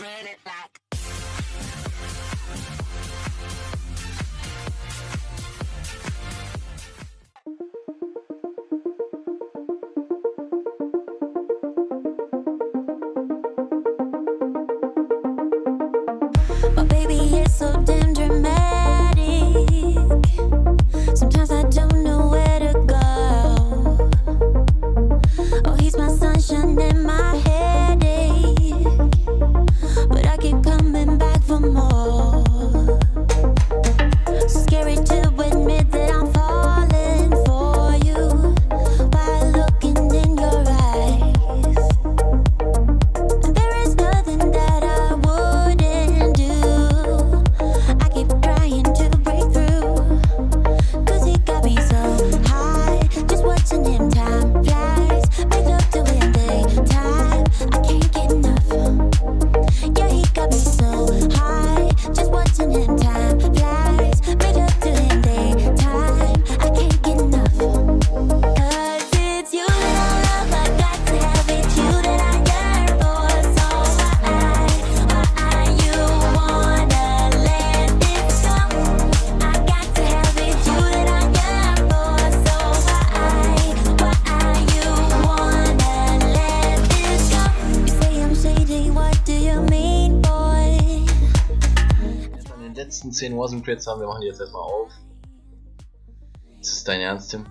Run it back. Letzten 10 Warzone Crates haben wir machen die jetzt erstmal auf. Das ist dein Ernst, Tim?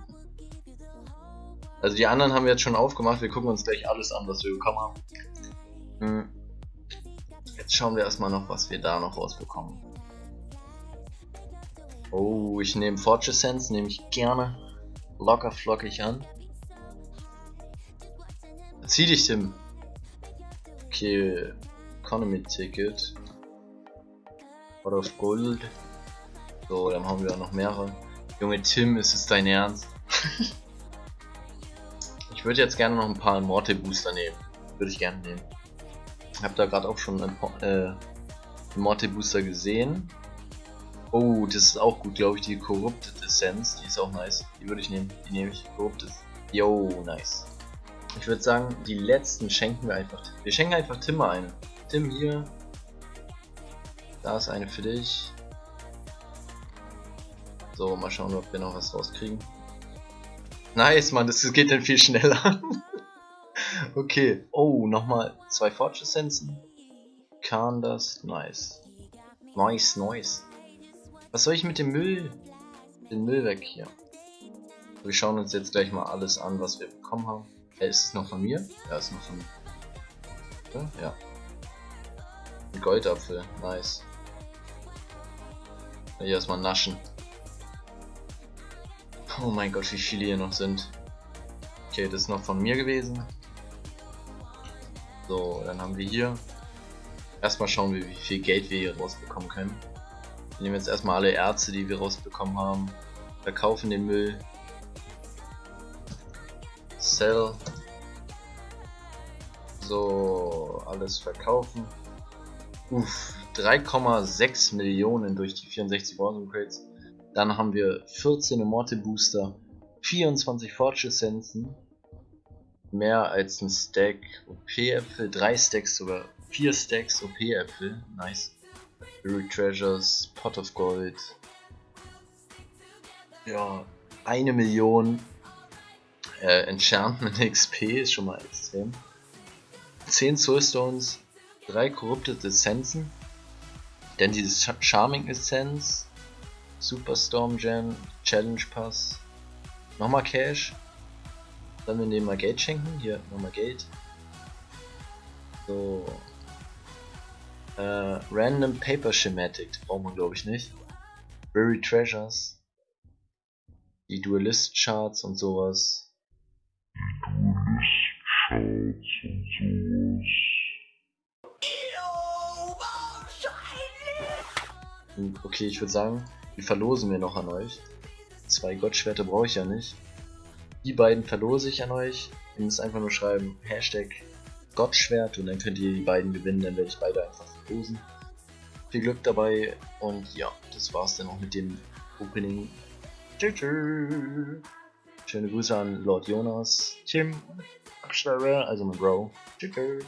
Also die anderen haben wir jetzt schon aufgemacht, wir gucken uns gleich alles an, was wir bekommen haben. Hm. Jetzt schauen wir erstmal noch, was wir da noch rausbekommen. Oh, ich nehme Fortress Sense, nehme ich gerne locker flockig an. Zieh dich, Tim. Okay, Economy Ticket. Pot of Gold. So, dann haben wir noch mehrere. Junge Tim, ist es dein Ernst? ich würde jetzt gerne noch ein paar Morte Booster nehmen. Würde ich gerne nehmen. Ich habe da gerade auch schon Po- äh, Morte Booster gesehen. Oh, das ist auch gut, glaube ich, die Corrupted Essence. Die ist auch nice. Die würde ich nehmen. Die nehme ich. Corrupted. Yo, nice. Ich würde sagen, die letzten schenken wir einfach. Wir schenken einfach Tim mal eine. Tim hier. Da ist eine für dich. So, mal schauen, ob wir noch was rauskriegen. Nice, Mann, das geht dann viel schneller. okay. Oh, nochmal zwei Forge Essenzen. Kann das? Nice. Nice, nice. Was soll ich mit dem Müll? Den Müll weg hier. Wir schauen uns jetzt gleich mal alles an, was wir bekommen haben. Äh, ist es noch von mir? Ja, ist noch von mir. Ja. Ein Goldapfel, nice. Hier erstmal naschen. Oh mein Gott, wie viele hier noch sind. Okay, das ist noch von mir gewesen. So, dann haben wir hier. Erstmal schauen wir, wie viel Geld wir hier rausbekommen können. Wir nehmen jetzt erstmal alle Ärzte, die wir rausbekommen haben. Verkaufen den Müll. Sell. So, alles verkaufen. Uff, 3,6 Millionen durch die 64 Warzone Crates. Dann haben wir 14 Immorte Booster, 24 Forge Essenzen, mehr als ein Stack OP-Äpfel, 3 Stacks sogar, 4 Stacks OP-Äpfel, nice. Buried Treasures, Pot of Gold. Ja, eine Million äh, Enchantment XP ist schon mal extrem. 10 Soulstones, 3 Corrupted Essenzen, dann dieses Ch- Charming Essenz, Superstorm Gem, Challenge Pass, nochmal Cash, dann wir nehmen mal Geld schenken, hier nochmal Geld. So. Äh, Random Paper Schematic, braucht man glaube ich nicht. Buried Treasures, die Duelist Charts und sowas. Und Okay, ich würde sagen, die verlosen wir noch an euch. Zwei Gottschwerter brauche ich ja nicht. Die beiden verlose ich an euch. Ihr müsst einfach nur schreiben Hashtag Gottschwert und dann könnt ihr die beiden gewinnen, dann werde ich beide einfach verlosen. Viel Glück dabei und ja, das war's dann auch mit dem Opening. Tschüss. tschüss. Schöne Grüße an Lord Jonas, Tim, Abschreiber, also mein Bro. Tschüss. tschüss.